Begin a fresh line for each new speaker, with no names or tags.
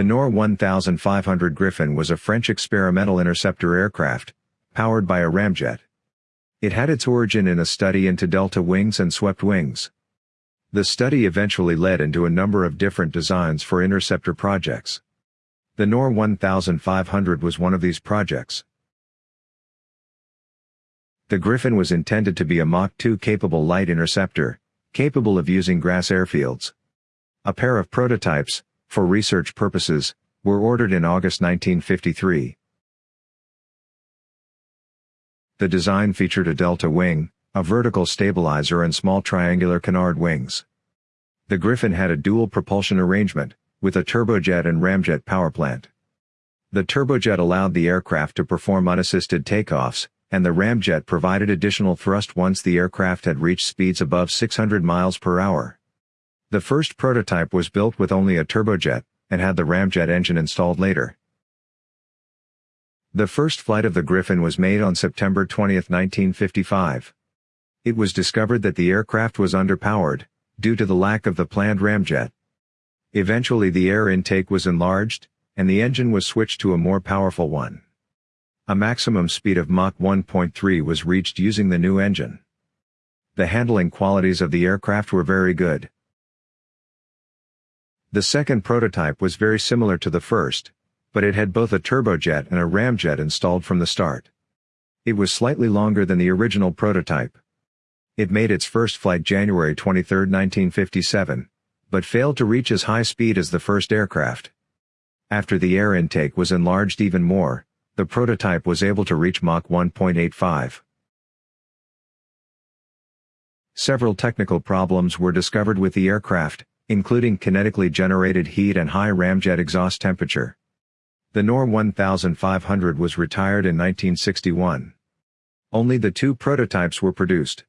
The Nord 1500 Griffon was a French experimental interceptor aircraft, powered by a ramjet. It had its origin in a study into delta wings and swept wings. The study eventually led into a number of different designs for interceptor projects. The Nord 1500 was one of these projects. The Griffon was intended to be a Mach 2 capable light interceptor, capable of using grass airfields. A pair of prototypes, for research purposes, were ordered in August 1953. The design featured a delta wing, a vertical stabilizer and small triangular canard wings. The Griffon had a dual propulsion arrangement, with a turbojet and ramjet powerplant. The turbojet allowed the aircraft to perform unassisted takeoffs, and the ramjet provided additional thrust once the aircraft had reached speeds above 600 miles per hour. The first prototype was built with only a turbojet, and had the ramjet engine installed later. The first flight of the Griffon was made on September 20, 1955. It was discovered that the aircraft was underpowered, due to the lack of the planned ramjet. Eventually the air intake was enlarged, and the engine was switched to a more powerful one. A maximum speed of Mach 1.3 was reached using the new engine. The handling qualities of the aircraft were very good. The second prototype was very similar to the first, but it had both a turbojet and a ramjet installed from the start. It was slightly longer than the original prototype. It made its first flight January 23, 1957, but failed to reach as high speed as the first aircraft. After the air intake was enlarged even more, the prototype was able to reach Mach 1.85. Several technical problems were discovered with the aircraft, including kinetically generated heat and high ramjet exhaust temperature. The Nord 1500 was retired in 1961. Only the two prototypes were produced.